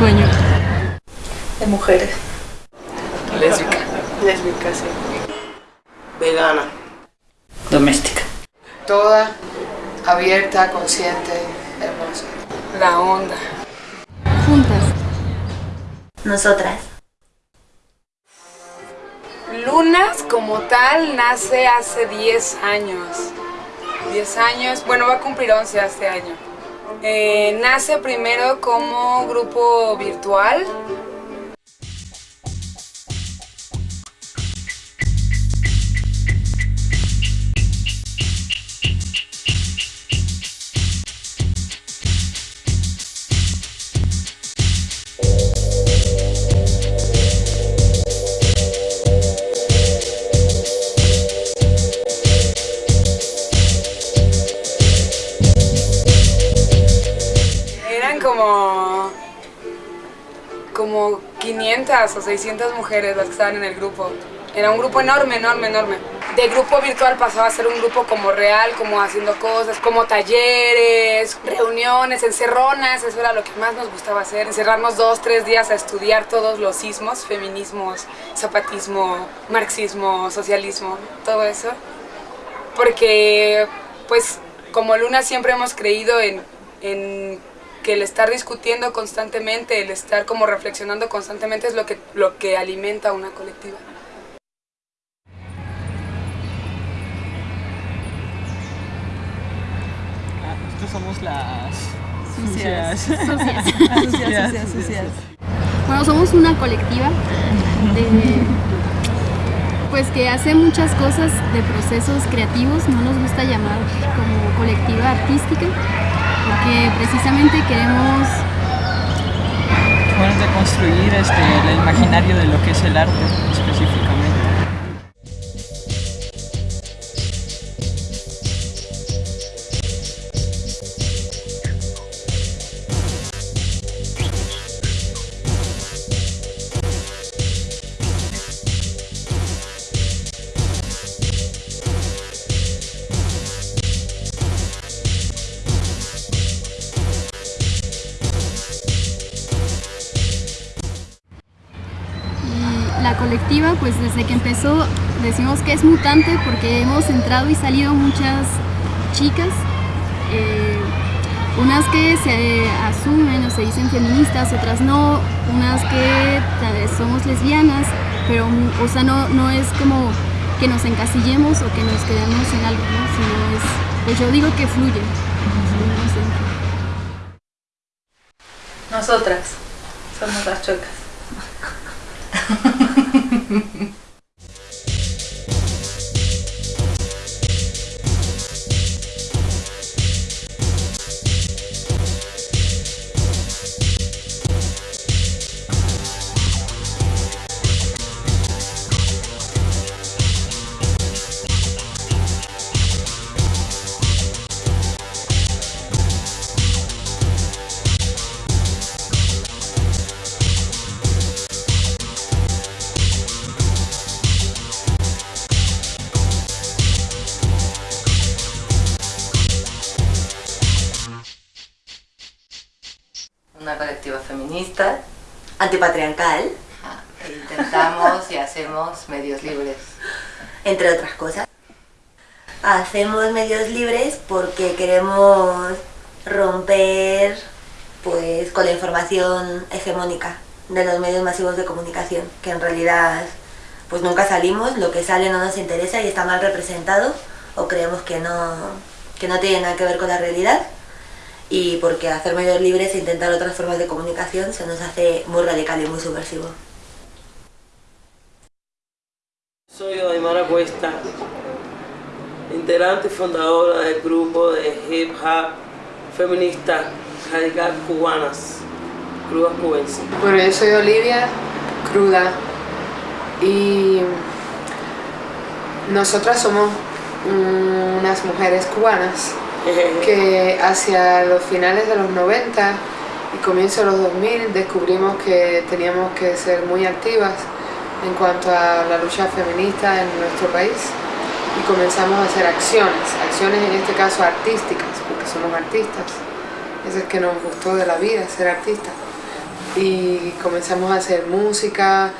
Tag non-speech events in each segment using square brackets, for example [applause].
Sueño. De mujeres. Lésbica. Lésbica, sí. Vegana. Doméstica. Toda, abierta, consciente, hermosa. La onda. Juntas. Nosotras. Lunas como tal nace hace 10 años. 10 años, bueno va a cumplir 11 este año. Eh, nace primero como grupo virtual. 500 o 600 mujeres las que estaban en el grupo. Era un grupo enorme, enorme, enorme. De grupo virtual pasaba a ser un grupo como real, como haciendo cosas, como talleres, reuniones, encerronas, eso era lo que más nos gustaba hacer, encerrarnos dos, tres días a estudiar todos los sismos, feminismos, zapatismo, marxismo, socialismo, todo eso. Porque, pues, como Luna siempre hemos creído en, en que el estar discutiendo constantemente, el estar como reflexionando constantemente es lo que, lo que alimenta una colectiva. Nosotros somos las... [laughs] Sucias. Sucias. Sucias. Sucias, sucias, sucias. Bueno, somos una colectiva de, pues que hace muchas cosas de procesos creativos, no nos gusta llamar como colectiva artística, porque precisamente queremos Bueno, construir este, el imaginario de lo que es el arte específicamente. Decimos que es mutante porque hemos entrado y salido muchas chicas, eh, unas que se asumen o se dicen feministas, otras no, unas que tal vez somos lesbianas, pero o sea, no, no es como que nos encasillemos o que nos quedemos en algo, ¿no? sino es, pues yo digo que fluye. Nosotras somos las chuecas. [laughs] Antipatriarcal, Ah, e Intentamos y hacemos medios libres. entre otras cosas. Hacemos medios libres porque queremos romper pues con la información hegemónica de los medios masivos de comunicación, que en realidad pues nunca salimos, lo que sale no nos interesa y está mal representado o creemos que no, que no tiene nada que ver con la realidad y porque hacer medios libres e intentar otras formas de comunicación se nos hace muy radical y muy subversivo. Soy Odaimara Cuesta, integrante y fundadora del grupo de hip hop feminista radical cubanas, crudas cubenses. Bueno, yo soy Olivia, cruda, y nosotras somos unas mujeres cubanas que hacia los finales de los 90 y comienzo de los 2000 descubrimos que teníamos que ser muy activas en cuanto a la lucha feminista en nuestro país y comenzamos a hacer acciones, acciones en este caso artísticas, porque somos artistas. Eso es que nos gustó de la vida, ser artistas. Y comenzamos a hacer música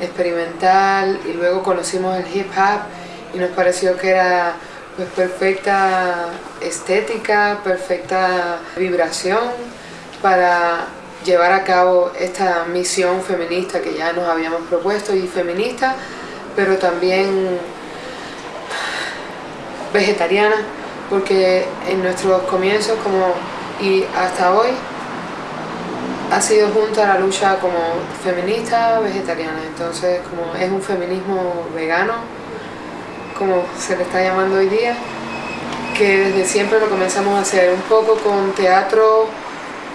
experimental y luego conocimos el hip hop y nos pareció que era pues perfecta estética, perfecta vibración para llevar a cabo esta misión feminista que ya nos habíamos propuesto y feminista, pero también vegetariana, porque en nuestros comienzos como y hasta hoy ha sido junta la lucha como feminista vegetariana, entonces como es un feminismo vegano, como se le está llamando hoy día, que desde siempre lo comenzamos a hacer, un poco con teatro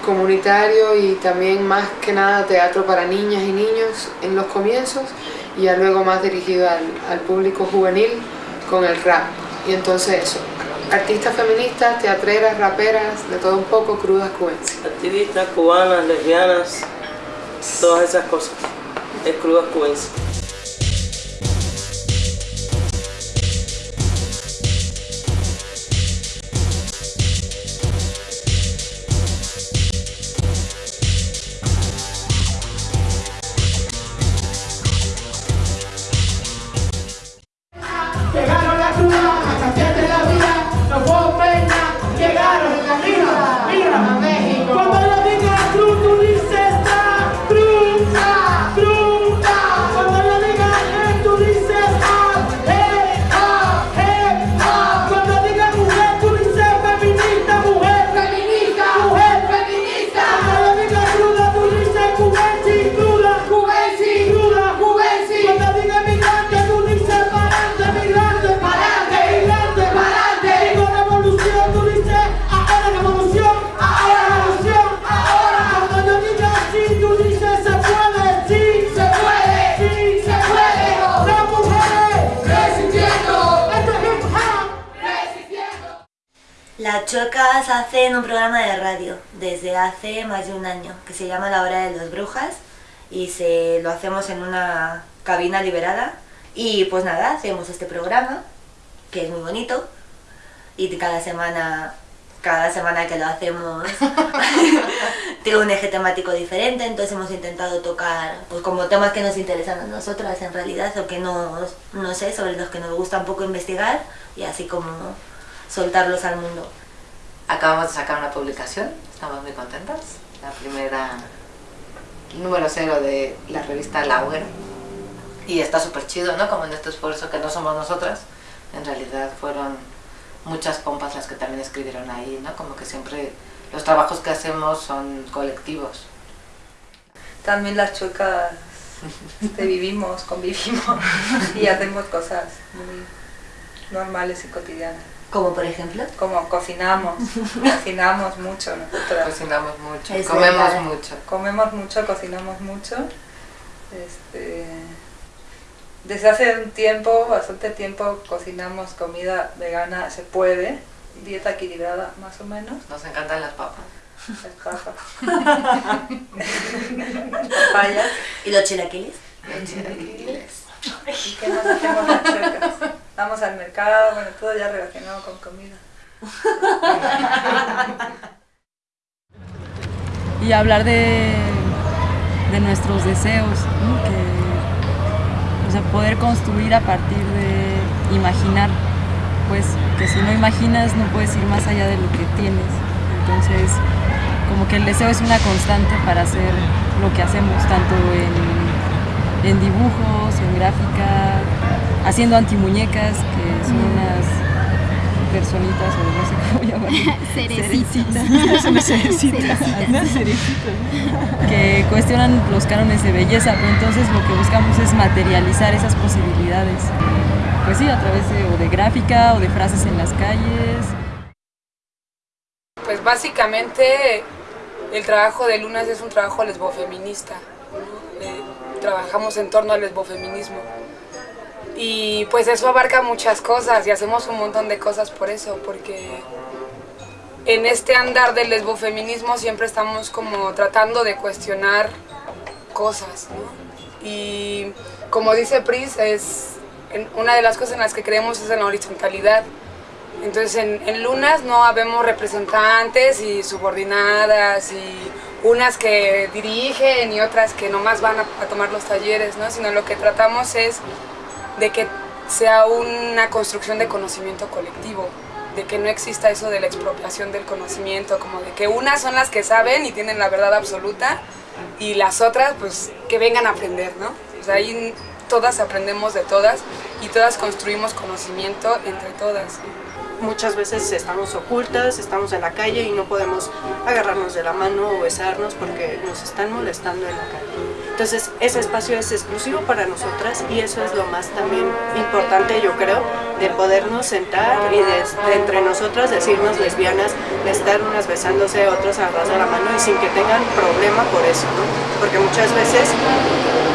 comunitario y también más que nada teatro para niñas y niños en los comienzos y ya luego más dirigido al, público juvenil con el rap. Y entonces eso, artistas feministas, teatreras, raperas, de todo un poco, crudas cubenses. Activistas cubanas, lesbianas, todas esas cosas, es crudas cubenses. Chuecas hacen un programa de radio desde hace más de un año que se llama La Hora de las Brujas y se lo hacemos en una cabina liberada y pues nada, hacemos este programa que es muy bonito y cada semana cada semana que lo hacemos [laughs] tiene un eje temático diferente, entonces hemos intentado tocar pues como temas que nos interesan a nosotras en realidad o que nos, no sé, sobre los que nos gusta un poco investigar y así como soltarlos al mundo. Acabamos de sacar una publicación, estamos muy contentas. La primera número cero de la revista La. Y está súper chido, ¿no? Como en este esfuerzo que no somos nosotras, en realidad fueron muchas compas las que también escribieron ahí, ¿no? Como que siempre los trabajos que hacemos son colectivos. También las chuecas este, vivimos, convivimos y hacemos cosas muy normales y cotidianas. Como por ejemplo. Como cocinamos, [laughs] cocinamos mucho nosotros. Cocinamos mucho, comemos mucho. Comemos mucho, cocinamos mucho. Este, desde hace un tiempo, bastante tiempo, cocinamos comida vegana, se puede, dieta equilibrada más o menos. Nos encantan las papas. Las papas. [laughs] las papayas. ¿Y los chilaquiles? Los chilaquiles. ¿Y qué más hacemos las chocas? Vamos al mercado, bueno, todo ya relacionado con comida. y hablar de, de nuestros deseos, que, o sea, poder construir a partir de imaginar, pues que si no imaginas no puedes ir más allá de lo que tienes. Entonces, como que el deseo es una constante para hacer lo que hacemos, tanto en, en dibujos, en gráfica, haciendo antimuñecas, que son unas personitas o no sé cómo llamarlas. [laughs] Cerecitas. Son [laughs] cerecitas. Unas cerecitas. Que cuestionan los cánones de belleza, pero entonces lo que buscamos es materializar esas posibilidades. Pues sí, a través de, o de gráfica o de frases en las calles. Pues básicamente el trabajo de Lunas es un trabajo lesbofeminista. Trabajamos en torno al lesbofeminismo. Y pues eso abarca muchas cosas y hacemos un montón de cosas por eso, porque en este andar del lesbofeminismo siempre estamos como tratando de cuestionar cosas. Y como dice Pris, es una de las cosas en las que creemos es en la horizontalidad. Entonces en, en Lunas no habemos representantes y subordinadas y unas que dirigen y otras que nomás van a, a tomar los talleres, ¿no? Sino lo que tratamos es de que sea una construcción de conocimiento colectivo, de que no exista eso de la expropiación del conocimiento, como de que unas son las que saben y tienen la verdad absoluta y las otras pues que vengan a aprender, ¿no? O sea, ahí todas aprendemos de todas y todas construimos conocimiento entre todas. Muchas veces estamos ocultas, estamos en la calle y no podemos agarrarnos de la mano o besarnos porque nos están molestando en la calle. Entonces ese espacio es exclusivo para nosotras y eso es lo más también importante yo creo de podernos sentar y de, de entre nosotras decirnos lesbianas, de estar unas besándose, otras agarradas de la mano y sin que tengan problema por eso, ¿no? Porque muchas veces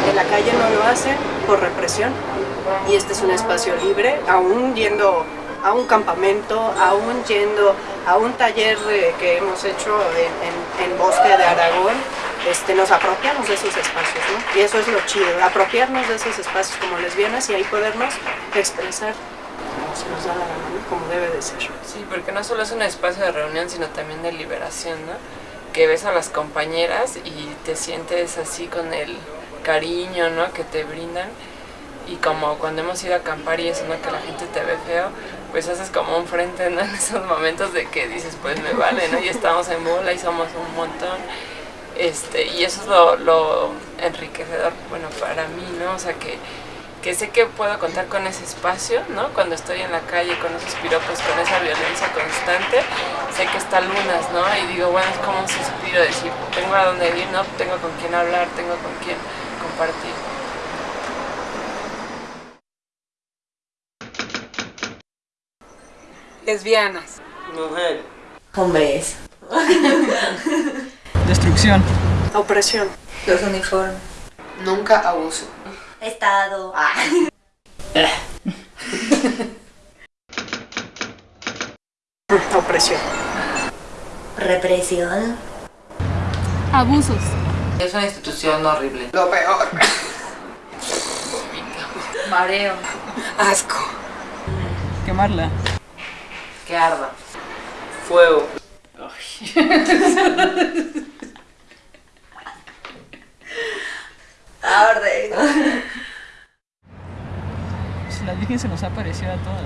en la calle no lo hacen por represión y este es un espacio libre, aún yendo a un campamento, aún yendo a un taller eh, que hemos hecho en, en- en Bosque de Aragón, este, nos apropiamos de esos espacios, ¿no? Y eso es lo chido, apropiarnos de esos espacios como lesbianas y ahí podernos expresar como se nos da la gana, ¿no? como debe de ser. Sí, porque no solo es un espacio de reunión, sino también de liberación, ¿no? Que ves a las compañeras y te sientes así con el cariño, ¿no? Que te brindan. Y como cuando hemos ido a acampar y eso, ¿no? Que la gente te ve feo, pues haces como un frente. [laughs] En esos momentos de que dices, pues me vale, ¿no? Y estamos en bola y somos un montón. Este, y eso es lo, lo enriquecedor, bueno, para mí, ¿no? O sea, que, que sé que puedo contar con ese espacio, ¿no? Cuando estoy en la calle con esos piropos, con esa violencia constante, sé que está Lunas, ¿no? Y digo, bueno, es como un suspiro, decir, tengo a dónde ir, ¿no? Tengo con quién hablar, tengo con quién compartir. Lesbianas. Mujer. Hombres. [laughs] Destrucción. Opresión. Los uniformes. Nunca abuso. Estado. [laughs] Opresión. Represión. Abusos. Es una institución horrible. Lo peor. Mareo. Asco. Quemarla. Que arda. Fuego. [laughs] Arde. Pues la Virgen se nos ha aparecido a todas.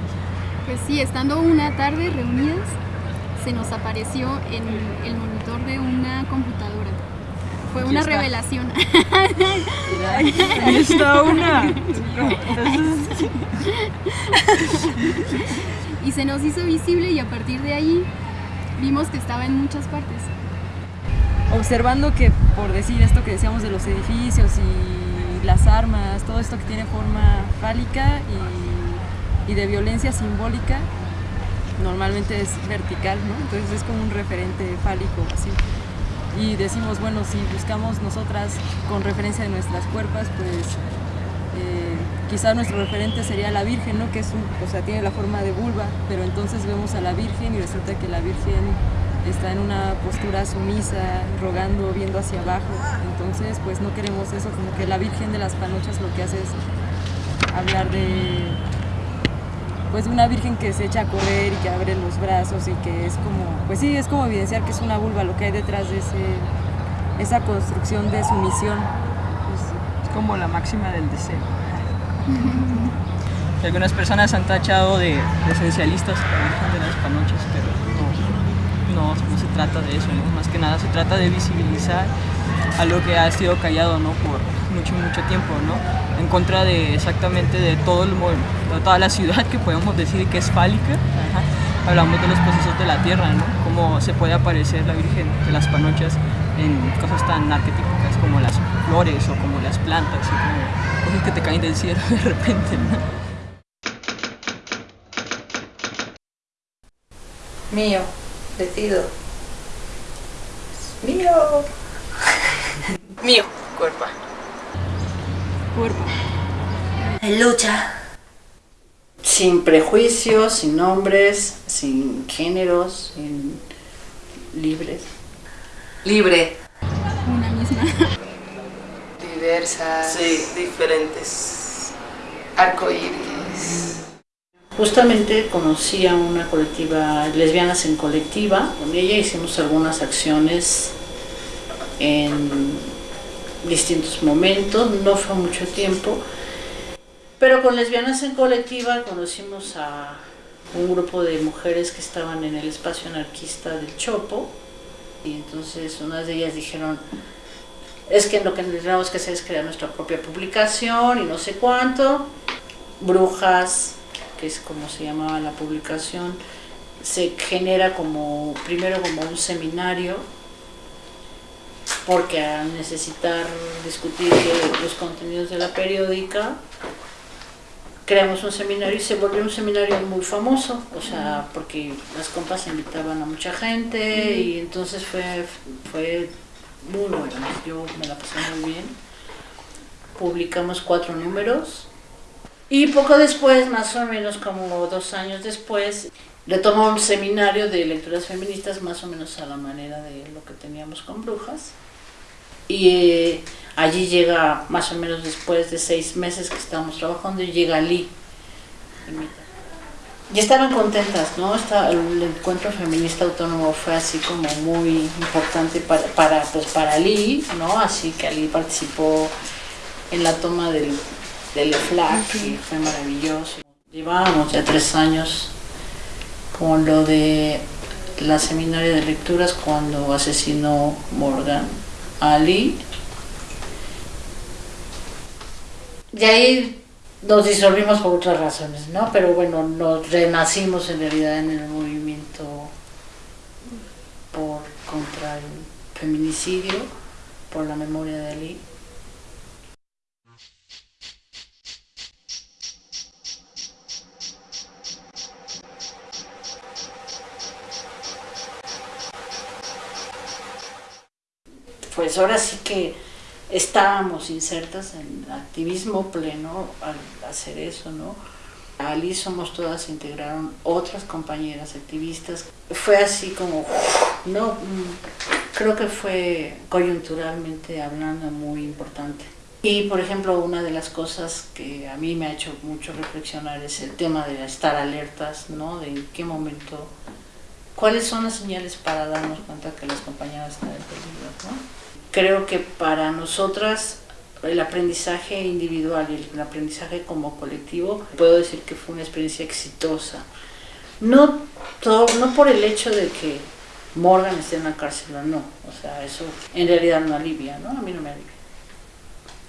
Pues sí, estando una tarde reunidas, se nos apareció en el monitor de una computadora. Fue Aquí una está. revelación. Ahí está una. [laughs] Entonces, y se nos hizo visible y a partir de ahí vimos que estaba en muchas partes. observando que, por decir esto que decíamos de los edificios y las armas, todo esto que tiene forma fálica y, y de violencia simbólica, normalmente es vertical, ¿no? Entonces es como un referente fálico, así. Y decimos, bueno, si buscamos nosotras con referencia de nuestras cuerpas, pues eh, quizás nuestro referente sería la Virgen, ¿no? Que es un, o sea, tiene la forma de vulva, pero entonces vemos a la Virgen y resulta que la Virgen está en una postura sumisa, rogando, viendo hacia abajo. Entonces, pues no queremos eso, como que la Virgen de las Panochas lo que hace es hablar de pues una virgen que se echa a correr y que abre los brazos y que es como, pues sí, es como evidenciar que es una vulva lo que hay detrás de ese, esa construcción de sumisión. Es como la máxima del deseo. Algunas personas han tachado de, de esencialistas a la de las Panochas, pero no, no, se trata de eso, más que nada se trata de visibilizar algo que ha sido callado ¿no? por mucho, mucho tiempo, ¿no? en contra de exactamente de, todo el, de toda la ciudad que podemos decir que es fálica. Hablamos de los procesos de la tierra, ¿no? cómo se puede aparecer la Virgen de las Panochas en cosas tan arquetípicas como las flores o como las plantas, y como cosas que te caen del cielo [laughs] de repente. ¿no? Mío. Decido. Mío. [laughs] Mío. Cuerpo. Cuerpo. En lucha. sin prejuicios, sin nombres, sin géneros, sin libres. Libre. Una misma. Diversas. Sí, diferentes. Arcoíris. Justamente conocí a una colectiva, lesbianas en colectiva, con ella hicimos algunas acciones en distintos momentos, no fue mucho tiempo, pero con lesbianas en colectiva conocimos a un grupo de mujeres que estaban en el espacio anarquista del Chopo, y entonces unas de ellas dijeron, es que lo que tenemos que hacer es crear nuestra propia publicación y no sé cuánto, Brujas, que es como se llamaba la publicación, se genera como, primero como un seminario, porque al necesitar discutir los contenidos de la periódica, creamos un seminario y se volvió un seminario muy famoso, o sea, porque las compas invitaban a mucha gente y entonces fue, fue muy bueno, yo me la pasé muy bien. Publicamos cuatro números y poco después, más o menos como dos años después, retomó un seminario de lecturas feministas más o menos a la manera de lo que teníamos con brujas. Y eh, allí llega, más o menos después de seis meses que estábamos trabajando, y llega Lee. Y estaban contentas, ¿no? Está, el encuentro feminista autónomo fue así como muy importante para, para, pues para Lee, ¿no? Así que Ali participó en la toma del, del FLAC y fue maravilloso. Llevábamos ya tres años con lo de la seminaria de lecturas cuando asesinó Morgan a Ali. Y ahí nos disolvimos por otras razones, ¿no? Pero bueno, nos renacimos en realidad en el movimiento por contra el feminicidio, por la memoria de Ali. Pues ahora sí que estábamos insertas en activismo pleno al hacer eso, ¿no? Ali somos todas se integraron otras compañeras activistas. Fue así como, no, creo que fue coyunturalmente hablando muy importante. Y por ejemplo, una de las cosas que a mí me ha hecho mucho reflexionar es el tema de estar alertas, ¿no? De en qué momento, cuáles son las señales para darnos cuenta que las compañeras están en peligro, ¿no? Creo que para nosotras el aprendizaje individual y el aprendizaje como colectivo, puedo decir que fue una experiencia exitosa. No, todo, no por el hecho de que Morgan esté en la cárcel no, o sea, eso en realidad no alivia, ¿no? A mí no me alivia.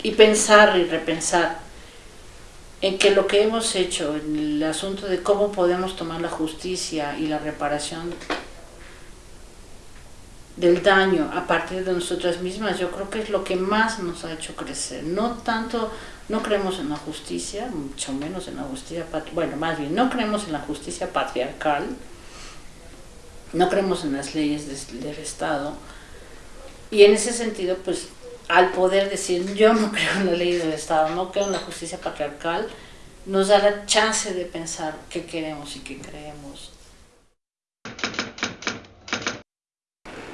Y pensar y repensar en que lo que hemos hecho, en el asunto de cómo podemos tomar la justicia y la reparación del daño a partir de nosotras mismas, yo creo que es lo que más nos ha hecho crecer. No tanto, no creemos en la justicia, mucho menos en la justicia, bueno, más bien, no creemos en la justicia patriarcal, no creemos en las leyes del Estado, y en ese sentido, pues, al poder decir, yo no [laughs] creo en la ley del Estado, no creo en la justicia patriarcal, nos da la chance de pensar qué queremos y qué creemos.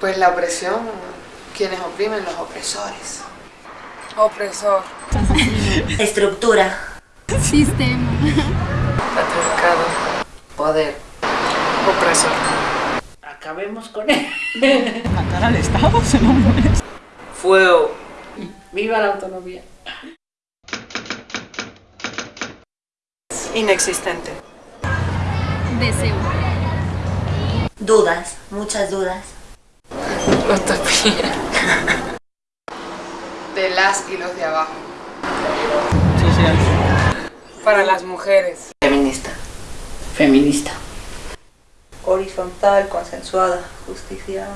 Pues la opresión, quienes oprimen, los opresores. Opresor. [laughs] Estructura. Sistema. Patriarcado. Poder. Opresor. Acabemos con él. [laughs] Matar al Estado, se mueres. Fuego. Viva la autonomía. Inexistente. Deseo. Dudas, muchas dudas. Utopía. [laughs] De las y los de abajo. Social. Para las mujeres. Feminista. Feminista. Horizontal, consensuada, justicia.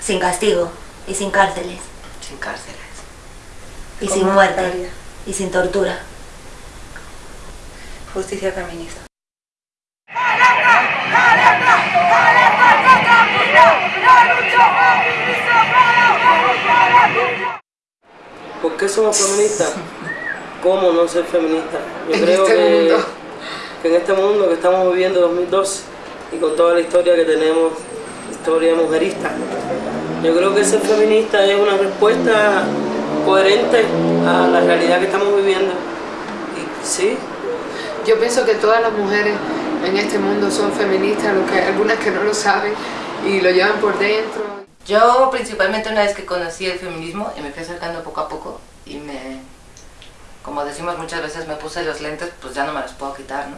Sin castigo y sin cárceles. Sin cárceles. Y sin muerte. Y sin tortura. Justicia feminista. ¿Por qué somos feministas? ¿Cómo no ser feministas? Yo creo este que, en este mundo que estamos viviendo 2012 y con toda la historia que tenemos, historia mujerista. Yo creo que ser feminista es una respuesta coherente a la realidad que estamos viviendo. Y sí. Yo pienso que todas las mujeres en este mundo son feministas, lo que algunas que no lo saben y lo llevan por dentro. Yo principalmente una vez que conocí el feminismo y me fui acercando poco a poco y me, como decimos muchas veces, me puse los lentes, pues ya no me los puedo quitar, ¿no?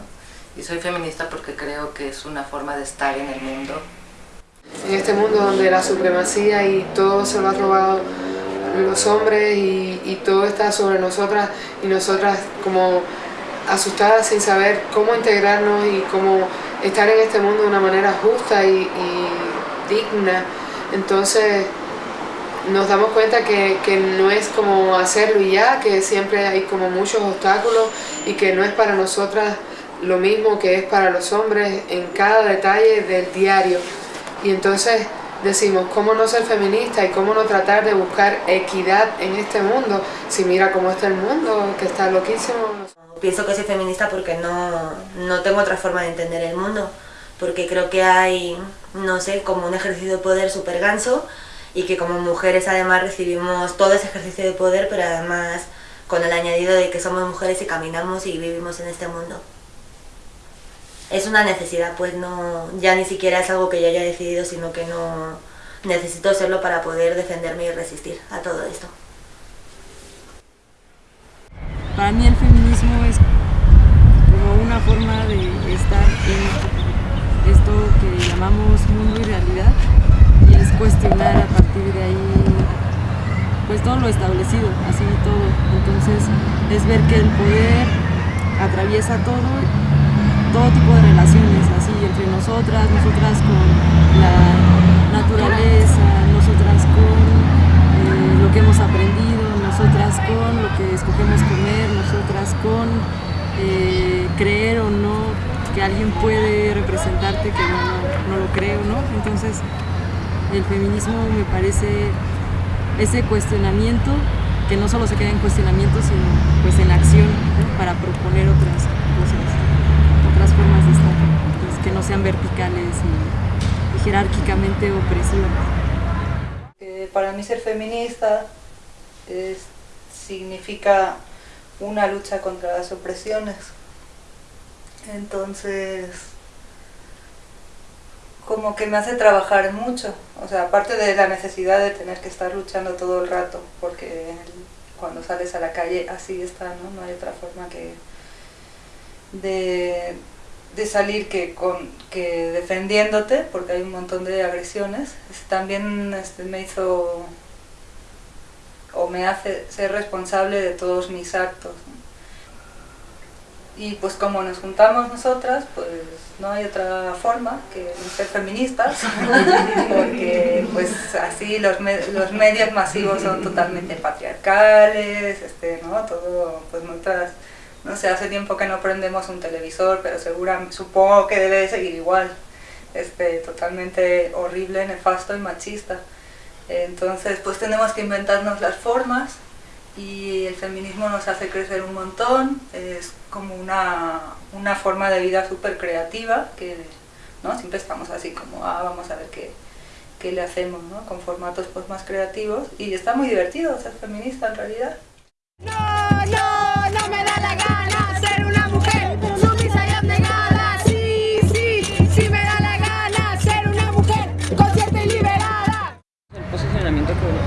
Y soy feminista porque creo que es una forma de estar en el mundo. En este mundo donde la supremacía y todo se lo ha robado los hombres y, y todo está sobre nosotras y nosotras como asustadas sin saber cómo integrarnos y cómo estar en este mundo de una manera justa y, y digna. Entonces nos damos cuenta que, que, no es como hacerlo y ya, que siempre hay como muchos obstáculos y que no es para nosotras lo mismo que es para los hombres en cada detalle del diario. Y entonces decimos, ¿cómo no ser feminista y cómo no tratar de buscar equidad en este mundo? Si mira cómo está el mundo, que está loquísimo. Pienso que soy feminista porque no, no tengo otra forma de entender el mundo, porque creo que hay, no sé, como un ejercicio de poder súper ganso y que como mujeres además recibimos todo ese ejercicio de poder, pero además con el añadido de que somos mujeres y caminamos y vivimos en este mundo. Es una necesidad, pues no, ya ni siquiera es algo que yo haya decidido, sino que no necesito serlo para poder defenderme y resistir a todo esto. Para mí el feminismo es como una forma de estar en esto que llamamos mundo y realidad y es cuestionar a partir de ahí pues todo lo establecido, así todo. Entonces es ver que el poder atraviesa todo, todo tipo de relaciones, así entre nosotras, nosotras con la naturaleza, nosotras con eh, lo que hemos aprendido, nosotras con lo que escogemos comer, nosotras con eh, creer o no que alguien puede representarte que no, no, lo creo, ¿no? Entonces el feminismo me parece ese cuestionamiento que no solo se queda en cuestionamiento, sino pues en acción para proponer otras cosas, otras formas de estar, pues, que no sean verticales y, jerárquicamente opresivas. Eh, para mí ser feminista significa una lucha contra las opresiones. Entonces, como que me hace trabajar mucho, o sea, aparte de la necesidad de tener que estar luchando todo el rato, porque cuando sales a la calle así está, ¿no? No hay otra forma que de, de salir que, con, que defendiéndote, porque hay un montón de agresiones. También este, me hizo o me hace ser responsable de todos mis actos. Y pues como nos juntamos nosotras, pues no hay otra forma que ser feministas, [laughs] porque pues así los, los medios masivos son totalmente patriarcales, este, ¿no? Todo, pues nuestras, no sé, hace tiempo que no prendemos un televisor, pero segura, supongo que debe de seguir igual, este, totalmente horrible, nefasto y machista. Entonces pues tenemos que inventarnos las formas y el feminismo nos hace crecer un montón, es como una, una forma de vida súper creativa, que ¿no? siempre estamos así como, ah, vamos a ver qué, qué le hacemos, ¿no? con formatos pues, más creativos, y está muy divertido ser feminista en realidad. No, no,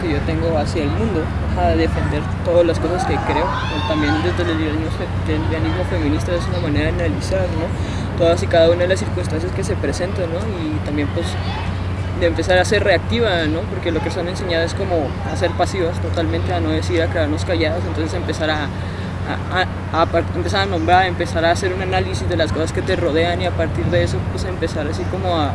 que, yo tengo hacia el mundo, a defender todas las cosas que creo, también desde el lesbianismo feminista es una manera de analizar ¿no? todas y cada una de las circunstancias que se presentan ¿no? y también pues de empezar a ser reactiva, ¿no? porque lo que son enseñadas es como a ser pasivas totalmente, a no decir, a quedarnos calladas, entonces empezar a, a, a, a, empezar a nombrar, empezar a hacer un análisis de las cosas que te rodean y a partir de eso pues empezar así como a,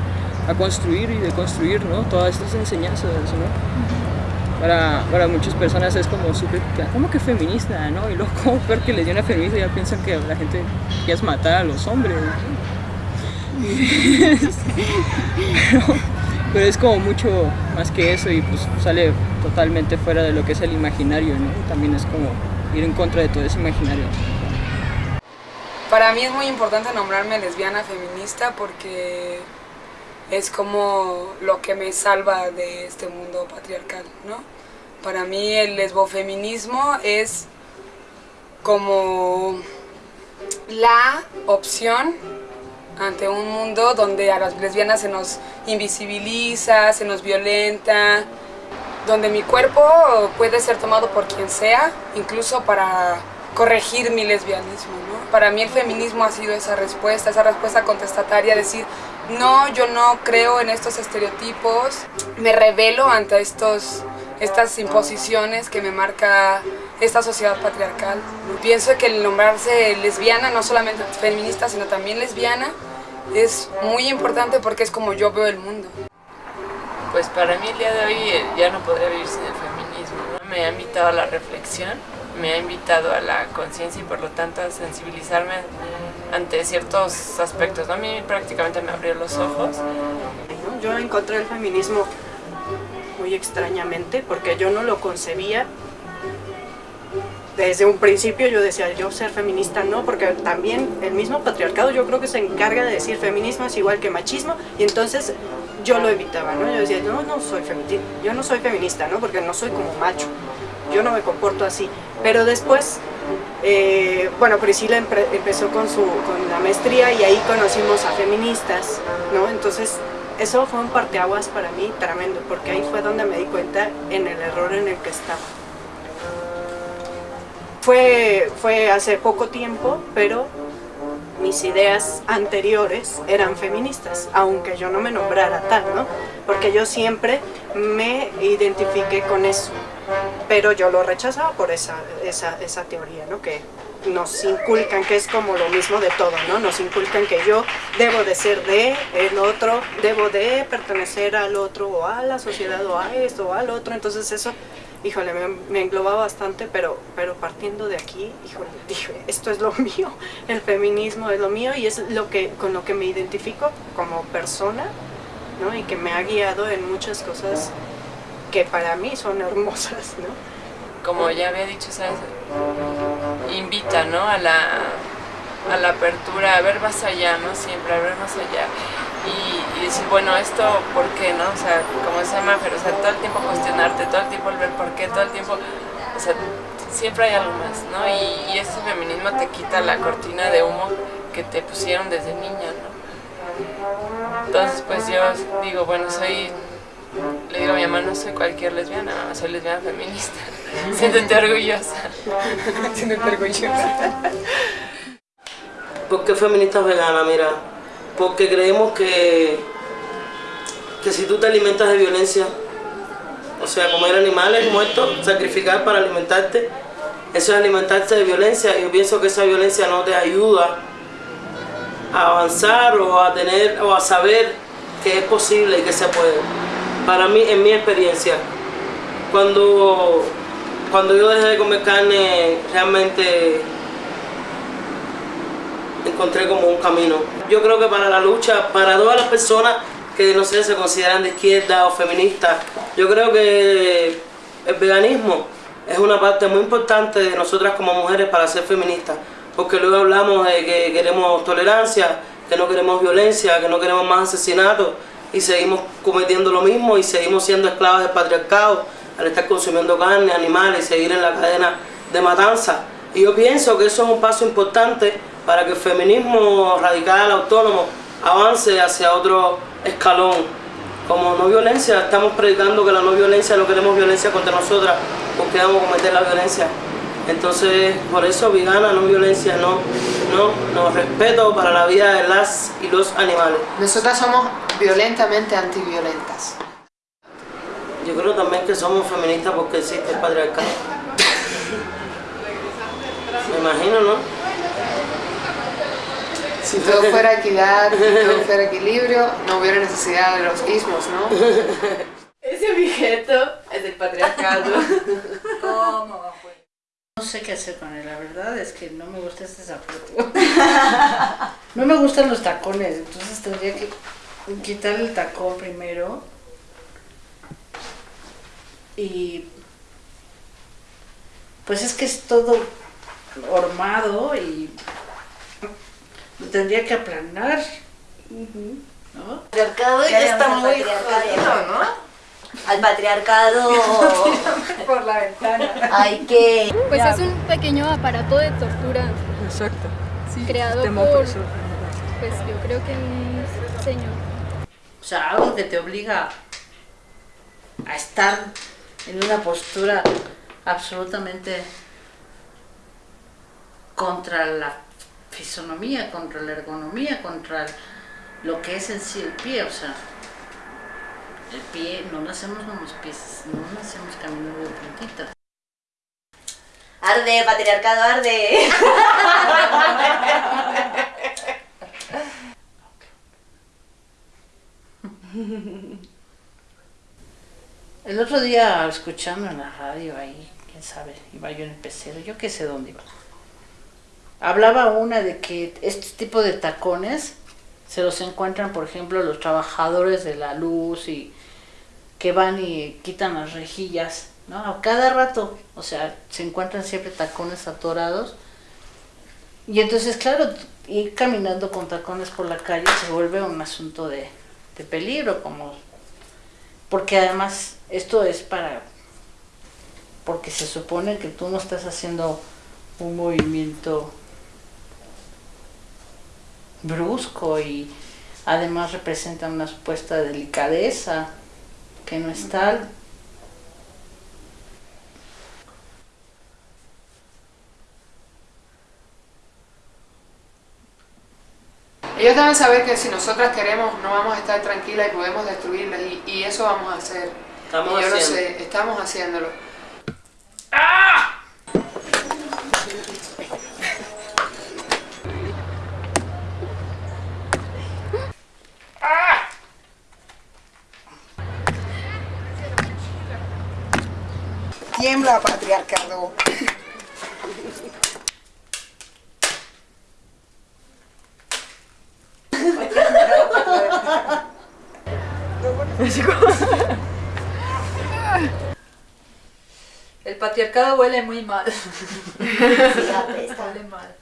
a construir y deconstruir ¿no? todas estas enseñanzas. ¿no? Para, para, muchas personas es como súper, ¿cómo que feminista? ¿no? Y luego, [laughs] como peor que le dio una feminista, ya piensan que la gente ya es matar a los hombres. [laughs] pero, pero, es como mucho más que eso y pues sale totalmente fuera de lo que es el imaginario, ¿no? También es como ir en contra de todo ese imaginario. Para mí es muy importante nombrarme lesbiana feminista porque es como lo que me salva de este mundo patriarcal, ¿no? Para mí el lesbofeminismo es como la opción ante un mundo donde a las lesbianas se nos invisibiliza, se nos violenta, donde mi cuerpo puede ser tomado por quien sea, incluso para corregir mi lesbianismo. Para mí el feminismo ha sido esa respuesta, esa respuesta contestataria, decir, no, yo no creo en estos estereotipos, me revelo ante estos, estas imposiciones que me marca esta sociedad patriarcal. Pienso que el nombrarse lesbiana, no solamente feminista, sino también lesbiana, es muy importante porque es como yo veo el mundo. Pues para mí el día de hoy eh, ya no podría vivir sin el feminismo. Me ha invitado a la reflexión, me ha invitado a la conciencia y por lo tanto a sensibilizarme ante ciertos aspectos. ¿no? A mí prácticamente me abrió los ojos. Yo encontré el feminismo muy extrañamente porque yo no lo concebía desde un principio yo decía, yo ser feminista no, porque también el mismo patriarcado yo creo que se encarga de decir feminismo es igual que machismo, y entonces yo lo evitaba, ¿no? Yo decía, no, no soy feminista, yo no soy feminista, ¿no? Porque no soy como macho, yo no me comporto así. Pero después, eh, bueno, Priscila empezó con, su, con la maestría y ahí conocimos a feministas, ¿no? Entonces, eso fue un parteaguas para mí tremendo, porque ahí fue donde me di cuenta en el error en el que estaba. Fue, fue hace poco tiempo, pero mis ideas anteriores eran feministas, aunque yo no me nombrara tal, ¿no? Porque yo siempre me identifiqué con eso, pero yo lo rechazaba por esa, esa, esa teoría, ¿no? Que nos inculcan, que es como lo mismo de todo, ¿no? Nos inculcan que yo debo de ser de el otro, debo de pertenecer al otro, o a la sociedad, o a esto, o al otro, entonces eso híjole, me, me englobaba bastante, pero, pero partiendo de aquí, híjole, dije, esto es lo [laughs] mío, el feminismo es lo mío y es lo que, con lo que me identifico como persona, ¿no? Y que me ha guiado en muchas cosas que para mí son hermosas, ¿no? Como ya había dicho, ¿sabes? invita, ¿no? A la, a la apertura, a ver más allá, ¿no? Siempre, a ver más allá y, y, decir, bueno, esto, ¿por qué, no? O sea, como se llama, pero o sea, todo el tiempo cuestionarte, todo el tiempo el ver por qué, todo el tiempo, o sea, siempre hay algo más, ¿no? Y, y ese feminismo te quita la cortina de humo que te pusieron desde niña, ¿no? Entonces, pues yo digo, bueno, soy, le digo mi mamá, no soy cualquier lesbiana, soy lesbiana feminista. [laughs] Siéntete orgullosa. [laughs] Siéntete orgullosa. ¿Por qué feminista vegana? Mira, porque creemos que, que si tú te alimentas de violencia, o sea, comer animales muertos, sacrificar para alimentarte, eso es alimentarte de violencia. Yo pienso que esa violencia no te ayuda a avanzar o a tener o a saber que es posible y que se puede. Para mí, en mi experiencia, cuando, cuando yo dejé de comer carne, realmente encontré como un camino. Yo creo que para la lucha, para todas las personas que no sé, se consideran de izquierda o feministas, yo creo que el veganismo es una parte muy importante de nosotras como mujeres para ser feministas, porque luego hablamos de que queremos tolerancia, que no queremos violencia, que no queremos más asesinatos y seguimos cometiendo lo mismo y seguimos siendo esclavas del patriarcado al estar consumiendo carne, animales y seguir en la cadena de matanza. Y yo pienso que eso es un paso importante para que el feminismo radical, autónomo, avance hacia otro escalón. Como no violencia, estamos predicando que la no violencia, no queremos violencia contra nosotras, porque vamos a cometer la violencia. Entonces, por eso vegana, no violencia, no, no, no, respeto para la vida de las y los animales. Nosotras somos violentamente antiviolentas. Yo creo también que somos feministas porque existe el patriarcado. Me imagino, ¿no? Si todo fuera equidad, si todo fuera equilibrio, no hubiera necesidad de los ismos, ¿no? Ese objeto es del patriarcado. ¿Cómo? No sé qué hacer con él, la verdad es que no me gusta este zapato. no me gustan los tacones, entonces tendría que quitar el tacón primero. Y pues es que es todo hormado y lo tendría que aplanar. ¿no? El patriarcado ya ya está muy jodido, ¿no? Al patriarcado [laughs] Por la ventana. hay que... Pues es un pequeño aparato de tortura Exacto. creado Sistema por, opresor. pues yo creo que un señor. O sea, algo que te obliga a estar en una postura absolutamente contra la fisonomía, contra la ergonomía, contra lo que es en sí el pie, o sea, el pie, no nacemos con los pies, no nacemos caminando de puntitas. Arde, patriarcado, arde. [laughs] [laughs] El otro día escuchando en la radio ahí, quién sabe, iba yo en el pecero, yo qué sé dónde iba. Hablaba una de que este tipo de tacones se los encuentran, por ejemplo, los trabajadores de la luz y que van y quitan las rejillas, ¿no? A cada rato, o sea, se encuentran siempre tacones atorados. Y entonces, claro, ir caminando con tacones por la calle se vuelve un asunto de, de peligro, como porque además esto es para porque se supone que tú no estás haciendo un movimiento brusco y además representa una supuesta delicadeza que no es tal. Ellos deben saber que si nosotras queremos no vamos a estar tranquilas y podemos destruirlas y, y eso vamos a hacer. Estamos y yo lo haciendo. sé, estamos haciéndolo. Tiembla, patriarcado. El patriarcado huele muy mal. Huele mal.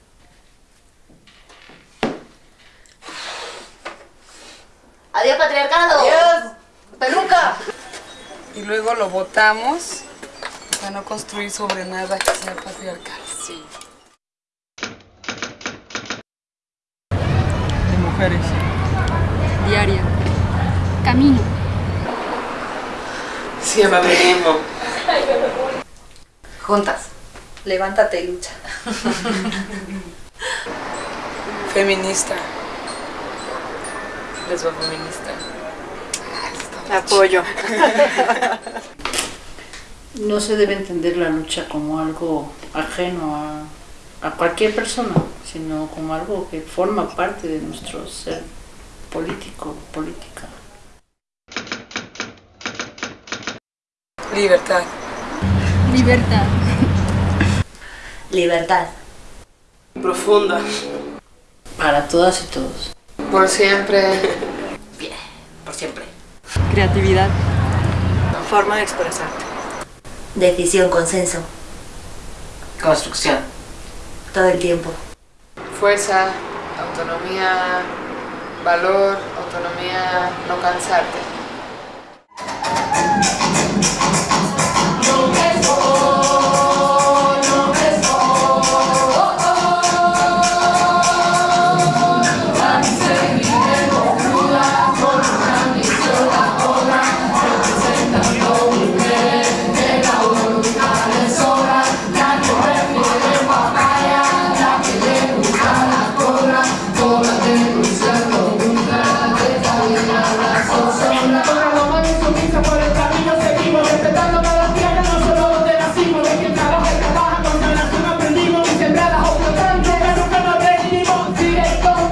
Adiós, patriarcado. Adiós, peluca. Y luego lo botamos para no construir sobre nada que sea patriarcal. Sí. Mujeres. Diaria. Camino. Siempre feminismo. Juntas. Levántate y lucha. Feminista. Lesbofeminista. Apoyo. No se debe entender la lucha como algo ajeno a, a cualquier persona, sino como algo que forma parte de nuestro ser político, política. Libertad. Libertad. Libertad. Profunda. Para todas y todos. Por siempre. Por siempre. Creatividad. Forma de expresarte. Decisión, consenso. Construcción. Todo el tiempo. Fuerza, autonomía, valor, autonomía, no cansarte.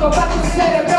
Eu pra você,